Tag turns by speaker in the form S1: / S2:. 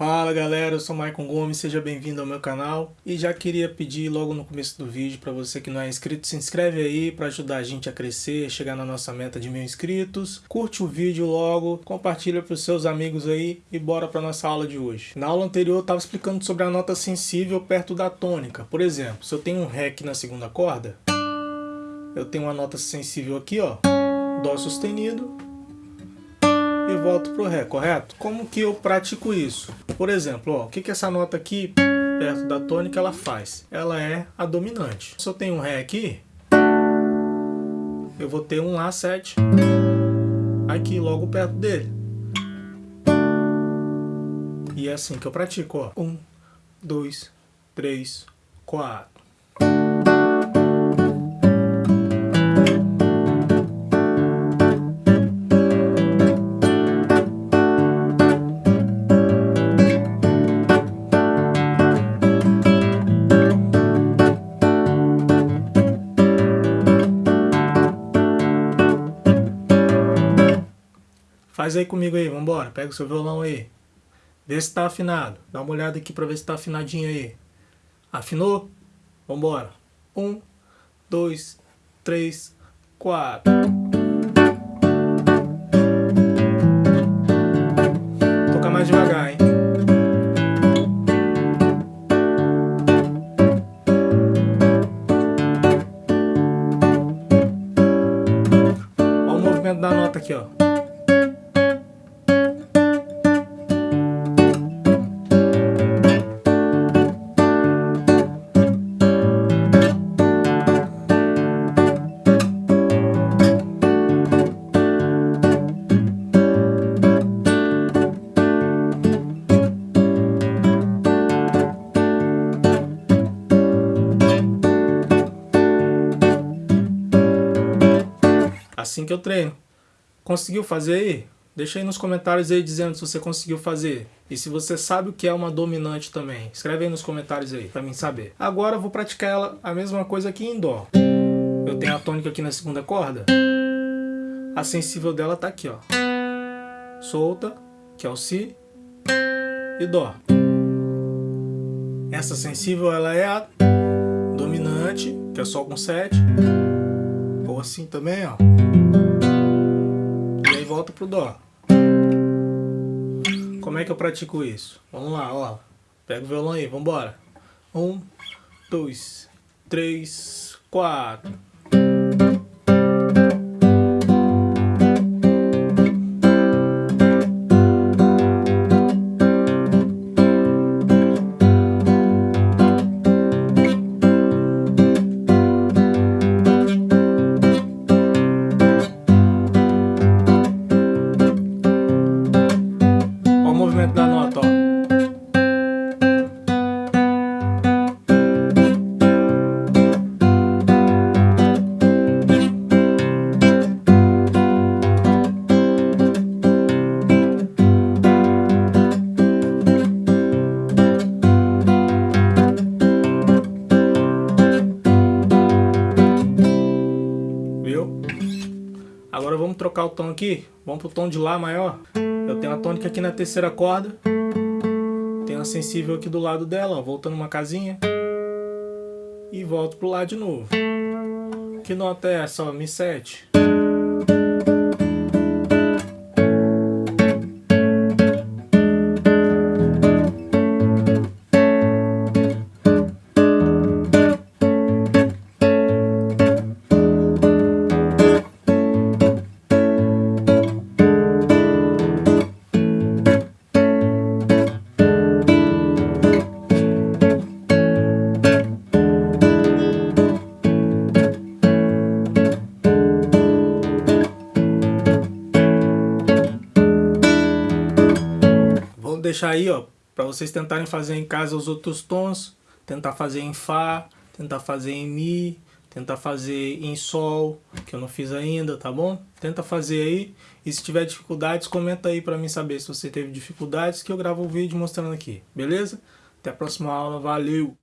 S1: Fala galera, eu sou Maicon Gomes, seja bem-vindo ao meu canal. E já queria pedir logo no começo do vídeo para você que não é inscrito, se inscreve aí para ajudar a gente a crescer, chegar na nossa meta de mil inscritos, curte o vídeo logo, compartilha para os seus amigos aí e bora para nossa aula de hoje. Na aula anterior eu estava explicando sobre a nota sensível perto da tônica, por exemplo, se eu tenho um Ré na segunda corda, eu tenho uma nota sensível aqui ó, Dó sustenido, e volto pro Ré, correto? Como que eu pratico isso? Por exemplo, ó, o que, que essa nota aqui, perto da tônica, ela faz? Ela é a dominante. Se eu tenho um Ré aqui, eu vou ter um Lá7 aqui, logo perto dele. E é assim que eu pratico, ó. Um, dois, três, quatro. Faz aí comigo aí, vambora. Pega o seu violão aí. Vê se tá afinado. Dá uma olhada aqui pra ver se tá afinadinho aí. Afinou? Vambora. Um, dois, três, quatro. Toca mais devagar, hein? Olha o movimento da nota aqui, ó. Assim que eu treino. Conseguiu fazer aí? Deixa aí nos comentários aí dizendo se você conseguiu fazer. E se você sabe o que é uma dominante também. Escreve aí nos comentários aí, pra mim saber. Agora eu vou praticar ela a mesma coisa aqui em Dó. Eu tenho a tônica aqui na segunda corda. A sensível dela tá aqui, ó. Solta, que é o Si, e Dó. Essa sensível, ela é a dominante, que é Sol com 7 assim também, ó. E aí volta pro Dó. Como é que eu pratico isso? Vamos lá, ó. Pega o violão aí, vambora. Um, dois, três, quatro. Agora vamos trocar o tom aqui. Vamos pro tom de Lá maior. Eu tenho a tônica aqui na terceira corda. Tenho a sensível aqui do lado dela, ó, voltando uma casinha. E volto pro Lá de novo. Que nota é essa? Ó, Mi7. Deixar aí, ó, para vocês tentarem fazer em casa os outros tons, tentar fazer em Fá, tentar fazer em Mi, tentar fazer em Sol, que eu não fiz ainda, tá bom? Tenta fazer aí, e se tiver dificuldades, comenta aí para mim saber se você teve dificuldades, que eu gravo o um vídeo mostrando aqui, beleza? Até a próxima aula, valeu!